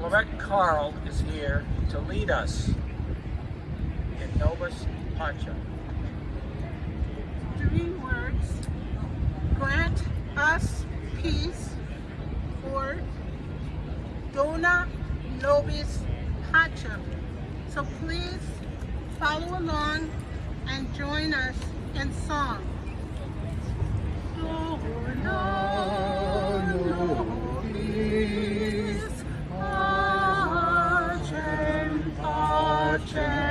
Clarette Carl is here to lead us in Nobis Pacem. three words. Grant us peace or Dona Nobis Pacem. So please follow along and join us in song. Dona nobis pacem.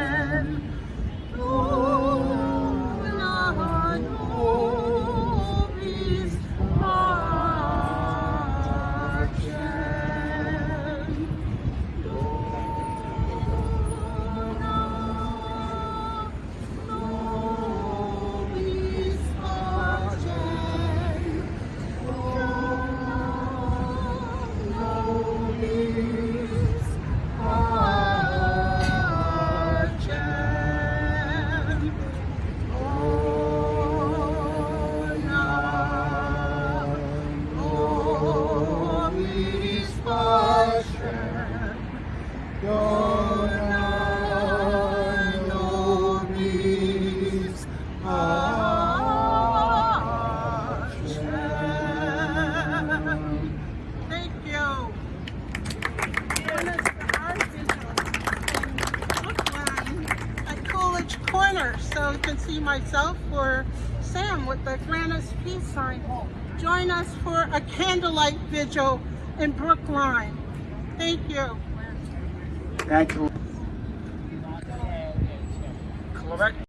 So you can see myself or Sam with the Grant Us Peace sign. Join us for a candlelight vigil in Brookline. Thank you. Thank you. Clarette